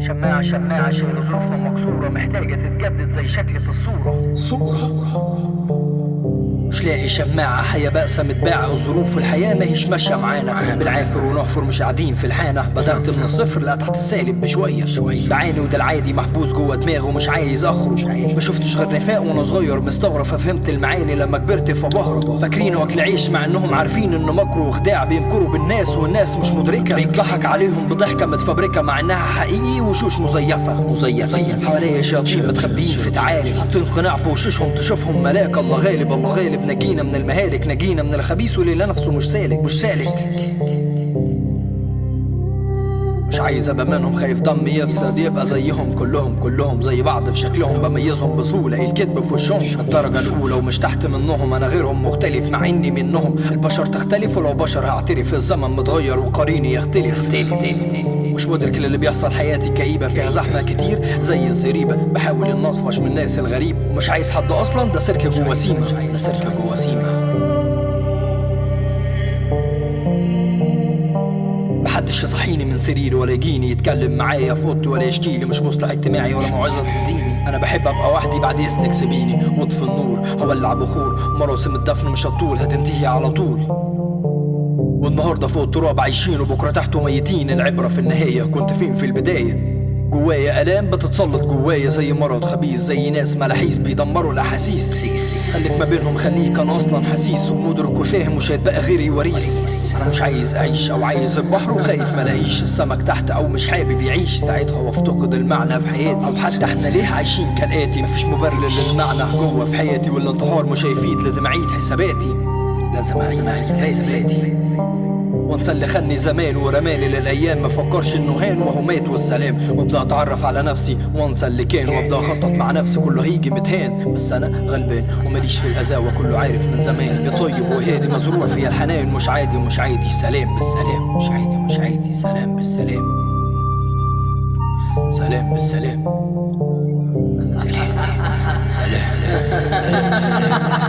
شماعة شماعة شايل ظروفنا مكسورة محتاجة تتجدد زي شكلي في الصورة. صورة. مش لاقي شماعة حياة بأسة متباعة الظروف والحياة ما هيش ماشية معانا. بنعافر ونحفر مش قاعدين في الحانة. بدأت من الصفر لا تحت السالب بشوية. بعاني وده العادي محبوس جوه دماغي ومش عايز أخرج. ما شفتش غير نفاق وأنا صغير. مستغرب ففهمت المعاني لما كبرت فبهرب فاكرين أكل عيش مع إنهم عارفين إن مكر وخداع بيمكروا بالناس والناس مش مدركة. بيضحك عليهم بضحكة متفبركة مع إنها حقيقي وشوش مزيفة. مزيفة. حواليا شياطين متخبيين في تعالي. حاطين قناع في وشوشهم تشوفهم ملاك. الله غالب الله غالب. نجينا من المهالك نجينا من الخبيث واللي نفسه مش سالك مش سالك. مش عايز أبقى منهم خايف دمي يفسد. يبقى زيهم كلهم كلهم زي بعض في شكلهم. بميزهم بسهولة الكذب في وشهم. الدرجة الأولى ومش تحت منهم أنا غيرهم مختلف مع إني منهم. البشر تختلف ولو بشر هعترف. الزمن متغير وقريني يختلف. مش مدرك للي بيحصل حياتي كئيبة فيها زحمة كتير. زي الزريبة بحاول ان أطفش من الناس الغريب. مش عايز حد أصلا ده سيرك جوا سيما. ده سيرك جوا سيما. محدش يصحيني من سريري ولا يجيني يتكلم معايا في اوضتي ولا يشكيلي مش مصلح اجتماعي ولا موعظة تهديني أنا بحب أبقى وحدي بعد إذنك سيبيني. واطفي النور هولع بخور مراسم الدفن مش هتطول هتنتهي على طول. والنهاردة فوق التراب عايشين وبكرة تحته ميتين. العبرة في النهاية كنت فين في البداية؟ جوايا آلام بتتسلط جوايا زي مرض خبيث زي ناس ملاحيس بيدمروا الأحاسيس. خليك ما بينهم خليك أنا أصلا حسيس ومدرك وفاهم مش هيتبقى غيري وريث. أنا مش عايز أعيش أو عايز البحر وخايف ملاقيش السمك تحت أو مش حابب يعيش. ساعتها وأفتقد المعنى في حياتي. أو حتى إحنا ليه عايشين كالآتي؟ مفيش مبرر للمعنى جوه في حياتي والانتحار مش هيفيد لازم اعيد حساباتي. لازم اعيد حساباتي. وانسى اللي خدني زمان ورماني للأيام. ما فكرش إنه هان وهو مات والسلام. وابدأ أتعرف على نفسي وانسى اللي كان. وأبدأ أخطط مع نفسي كله هيجي متهان. بس أنا غلبان وماليش في القساوه كله عارف من زمان بطيب وهادي. مزروع فيا الحنان. مش عادي مش عادي. سلام بالسلام. مش عادي مش عادي. سلام بالسلام. سلام بالسلام. سلام سلام. سلام, سلام.